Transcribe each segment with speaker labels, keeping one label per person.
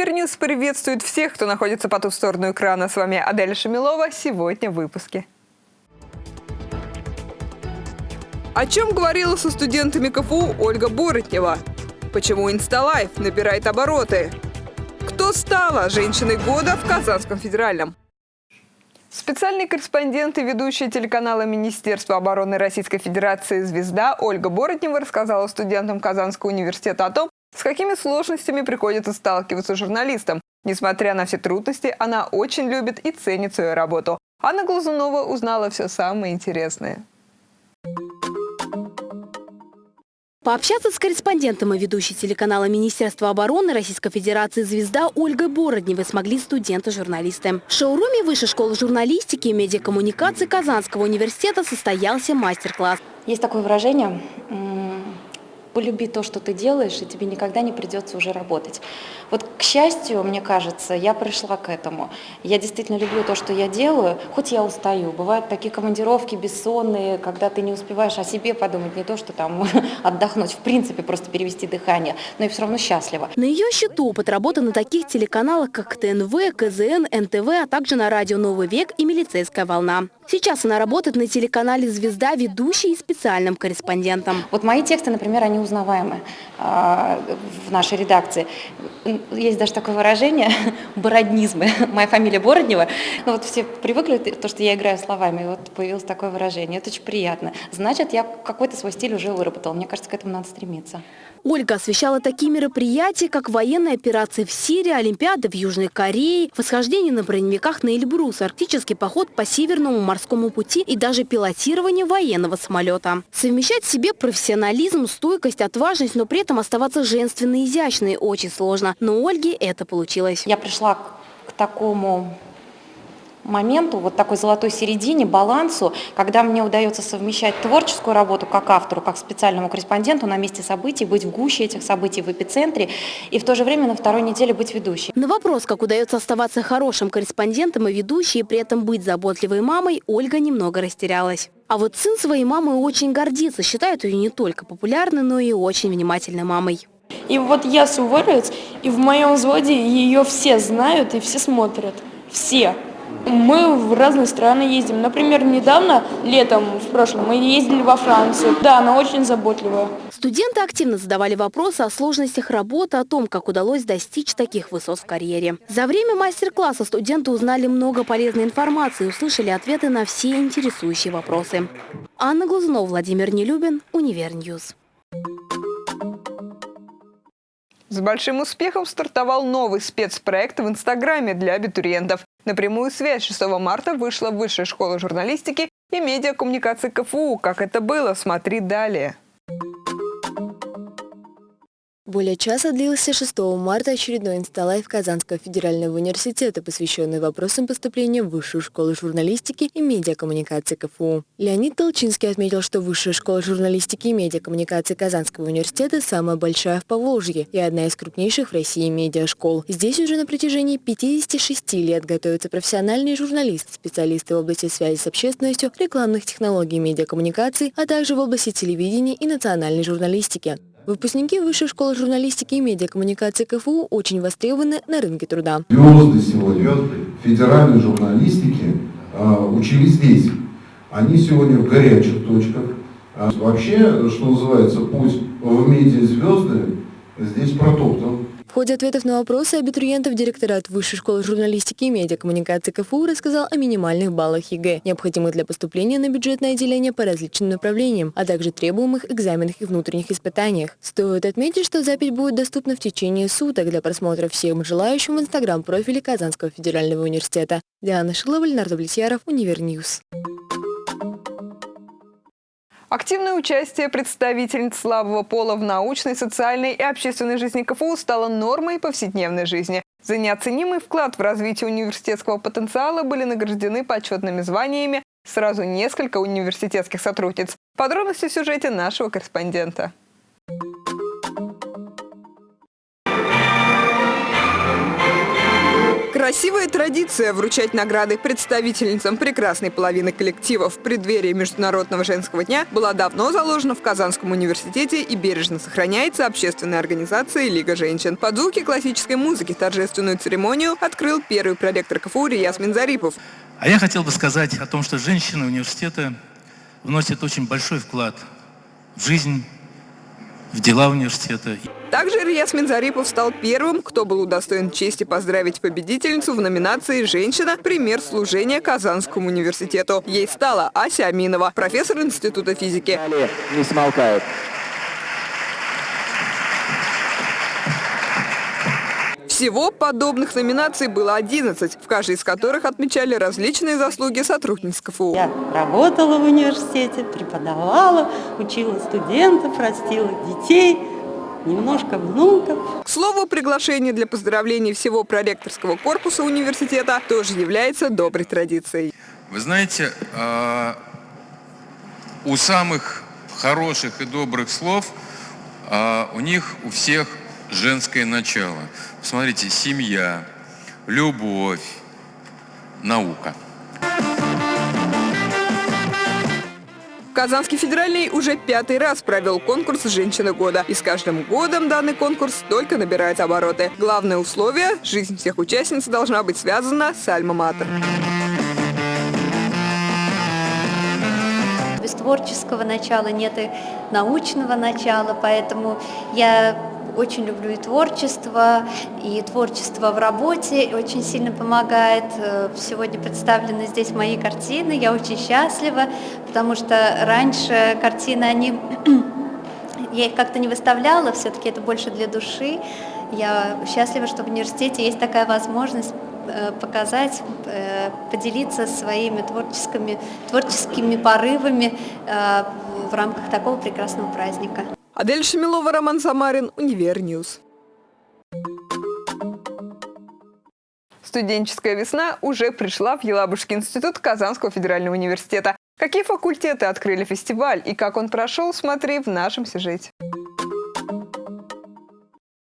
Speaker 1: Univer News приветствует всех, кто находится по ту сторону экрана. С вами Адель Шамилова. Сегодня в выпуске. О чем говорила со студентами КФУ Ольга Боротнева? Почему InstaLife набирает обороты? Кто стала женщиной года в Казанском федеральном? Специальный корреспондент и ведущая телеканала Министерства обороны Российской Федерации «Звезда» Ольга Боротнева рассказала студентам Казанского университета о том, с какими сложностями приходится сталкиваться журналистам? Несмотря на все трудности, она очень любит и ценит свою работу. Анна Глазунова узнала все самое интересное.
Speaker 2: Пообщаться с корреспондентом и ведущей телеканала Министерства обороны Российской Федерации «Звезда» Ольгой Бородневой смогли студенты-журналисты. В шоуруме Высшей школы журналистики и медиакоммуникации Казанского университета состоялся мастер-класс.
Speaker 3: Есть такое выражение полюби то, что ты делаешь, и тебе никогда не придется уже работать. Вот, к счастью, мне кажется, я пришла к этому. Я действительно люблю то, что я делаю, хоть я устаю. Бывают такие командировки бессонные, когда ты не успеваешь о себе подумать, не то, что там отдохнуть, в принципе, просто перевести дыхание, но и все равно счастлива.
Speaker 2: На ее счету опыт работы на таких телеканалах, как ТНВ, КЗН, НТВ, а также на радио «Новый век» и «Милицейская волна». Сейчас она работает на телеканале «Звезда», ведущей и специальным корреспондентом.
Speaker 3: Вот мои тексты, например, они узнаваемы э, в нашей редакции. Есть даже такое выражение «бороднизмы». Моя фамилия Бороднева. Ну, вот все привыкли, то, что я играю словами, вот появилось такое выражение. Это очень приятно. Значит, я какой-то свой стиль уже выработала. Мне кажется, к этому надо стремиться.
Speaker 2: Ольга освещала такие мероприятия, как военные операции в Сирии, Олимпиады в Южной Корее, восхождение на броневиках на Эльбрус, арктический поход по Северному морскому пути и даже пилотирование военного самолета. Совмещать в себе профессионализм, стойкость, отважность, но при этом оставаться женственной и изящной очень сложно. Но у Ольги это получилось.
Speaker 3: Я пришла к такому моменту, вот такой золотой середине, балансу, когда мне удается совмещать творческую работу как автору, как специальному корреспонденту на месте событий, быть в гуще этих событий, в эпицентре, и в то же время на второй неделе быть ведущей.
Speaker 2: На вопрос, как удается оставаться хорошим корреспондентом и ведущей, и при этом быть заботливой мамой, Ольга немного растерялась. А вот сын своей мамой очень гордится, считает ее не только популярной, но и очень внимательной мамой.
Speaker 4: И вот я суворовец, и в моем взводе ее все знают и все смотрят. Все. Мы в разные страны ездим. Например, недавно, летом, в прошлом, мы ездили во Францию. Да, она очень заботливая.
Speaker 2: Студенты активно задавали вопросы о сложностях работы, о том, как удалось достичь таких высот в карьере. За время мастер-класса студенты узнали много полезной информации и услышали ответы на все интересующие вопросы. Анна Глазунова, Владимир Нелюбин, Univer News.
Speaker 1: С большим успехом стартовал новый спецпроект в Инстаграме для абитуриентов. На прямую связь 6 марта вышла Высшая школа журналистики и медиакоммуникации КФУ. Как это было, смотри далее.
Speaker 5: Более часа длился 6 марта очередной инсталайф Казанского федерального университета, посвященный вопросам поступления в Высшую школу журналистики и медиакоммуникации КФУ. Леонид Толчинский отметил, что Высшая школа журналистики и медиакоммуникации Казанского университета самая большая в Поволжье и одна из крупнейших в России медиашкол. Здесь уже на протяжении 56 лет готовятся профессиональные журналисты, специалисты в области связи с общественностью, рекламных технологий медиакоммуникаций, а также в области телевидения и национальной журналистики. Выпускники Высшей школы журналистики и медиакоммуникации КФУ очень востребованы на рынке труда.
Speaker 6: Звезды сегодня федеральной журналистики э, учились здесь. Они сегодня в горячих точках. А вообще, что называется, путь в медиазвезды здесь протоптан.
Speaker 5: В ходе ответов на вопросы абитуриентов директорат Высшей школы журналистики и медиакоммуникации КФУ рассказал о минимальных баллах ЕГЭ, необходимых для поступления на бюджетное отделение по различным направлениям, а также требуемых экзаменах и внутренних испытаниях. Стоит отметить, что запись будет доступна в течение суток для просмотра всем желающим в инстаграм-профиле Казанского федерального университета. Диана Шилова, Леонард Влетьяров, Univer News.
Speaker 1: Активное участие представительниц слабого пола в научной, социальной и общественной жизни КФУ стало нормой повседневной жизни. За неоценимый вклад в развитие университетского потенциала были награждены почетными званиями сразу несколько университетских сотрудниц. Подробности в сюжете нашего корреспондента. Красивая традиция вручать награды представительницам прекрасной половины коллектива в преддверии Международного женского дня была давно заложена в Казанском университете и бережно сохраняется общественной организацией «Лига женщин». Под звуки классической музыки торжественную церемонию открыл первый проректор КФУ Рияс Минзарипов.
Speaker 7: А я хотел бы сказать о том, что женщины университета вносят очень большой вклад в жизнь, в дела университета.
Speaker 1: Также Рияс Минзарипов стал первым, кто был удостоен чести поздравить победительницу в номинации «Женщина. Пример служения Казанскому университету». Ей стала Ася Аминова, профессор Института физики.
Speaker 8: Не смолкает.
Speaker 1: Всего подобных номинаций было 11, в каждой из которых отмечали различные заслуги сотрудниц КФУ.
Speaker 9: Я работала в университете, преподавала, учила студентов, растила детей, немножко внуков.
Speaker 1: К слову, приглашение для поздравлений всего проректорского корпуса университета тоже является доброй традицией.
Speaker 10: Вы знаете, а, у самых хороших и добрых слов а, у них у всех женское начало. Посмотрите, семья, любовь, наука.
Speaker 1: Казанский федеральный уже пятый раз провел конкурс «Женщина года». И с каждым годом данный конкурс только набирает обороты. Главное условие – жизнь всех участниц должна быть связана с альма-матер.
Speaker 11: Без творческого начала нет и научного начала, поэтому я очень люблю и творчество, и творчество в работе очень сильно помогает. Э, сегодня представлены здесь мои картины, я очень счастлива, потому что раньше картины, они я их как-то не выставляла, все-таки это больше для души. Я счастлива, что в университете есть такая возможность э, показать, э, поделиться своими творческими, творческими порывами в рамках такого прекрасного праздника.
Speaker 1: Адель Шамилова, Роман Самарин, Универньюз. Студенческая весна уже пришла в Елабужский институт Казанского федерального университета. Какие факультеты открыли фестиваль и как он прошел, смотри в нашем сюжете.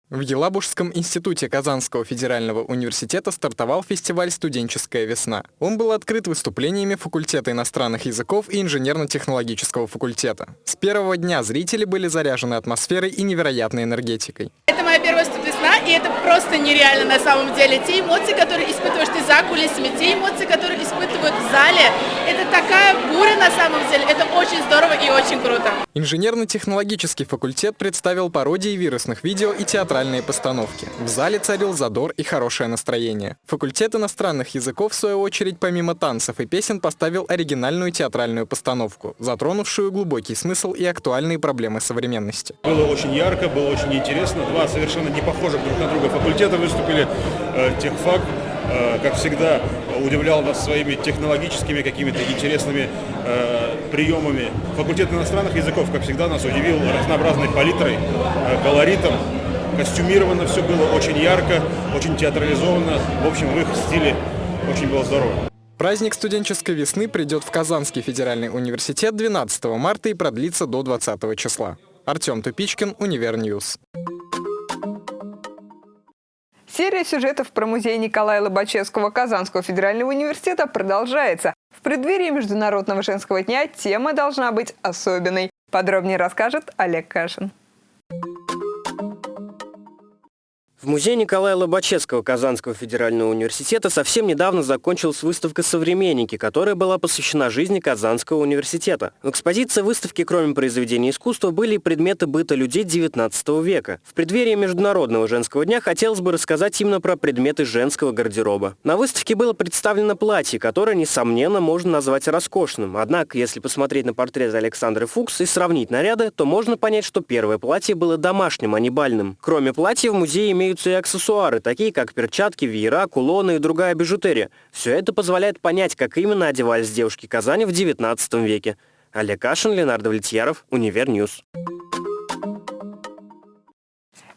Speaker 12: В Елабужском институте Казанского федерального университета стартовал фестиваль «Студенческая весна». Он был открыт выступлениями факультета иностранных языков и инженерно-технологического факультета. С первого дня зрители были заряжены атмосферой и невероятной энергетикой.
Speaker 13: Это моя первая студвесна, и это просто нереально на самом деле. Те эмоции, которые испытываешь ты за кулисами, те эмоции, которые испытывают в зале, это такая буря на самом деле. Это очень здорово и очень круто.
Speaker 12: Инженерно-технологический факультет представил пародии вирусных видео и театральные постановки. В зале царил задор и хорошее настроение. Факультет иностранных языков, в свою очередь, помимо танцев и песен, поставил оригинальную театральную постановку, затронувшую глубокий смысл и актуальные проблемы современности.
Speaker 14: Было очень ярко, было очень интересно. Два совершенно не похожих друг на друга факультета выступили. Э, техфак Э, как всегда, удивлял нас своими технологическими какими-то интересными э, приемами. Факультет иностранных языков, как всегда, нас удивил разнообразной палитрой, колоритом. Костюмировано все было очень ярко, очень театрализованно. В общем, в их стиле очень было здорово.
Speaker 12: Праздник студенческой весны придет в Казанский федеральный университет 12 марта и продлится до 20 числа. Артем Тупичкин, Универньюз.
Speaker 1: Серия сюжетов про музей Николая Лобачевского Казанского федерального университета продолжается. В преддверии Международного женского дня тема должна быть особенной. Подробнее расскажет Олег Кашин.
Speaker 15: В музее Николая Лобачевского Казанского федерального университета совсем недавно закончилась выставка «Современники», которая была посвящена жизни Казанского университета. В экспозиции выставки, кроме произведений искусства, были и предметы быта людей XIX века. В преддверии Международного женского дня хотелось бы рассказать именно про предметы женского гардероба. На выставке было представлено платье, которое, несомненно, можно назвать роскошным. Однако, если посмотреть на портрет Александры Фукс и сравнить наряды, то можно понять, что первое платье было домашним, а не бальным. Кроме платья, в музее имеют имеются и аксессуары, такие как перчатки, веера, кулоны и другая бижутерия. Все это позволяет понять, как именно одевались девушки Казани в XIX веке. Олег Кашин, Ленардо Влетьяров, Универньюз.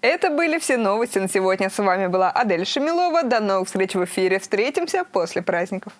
Speaker 1: Это были все новости на сегодня. С вами была Адель Шамилова. До новых встреч в эфире. Встретимся после праздников.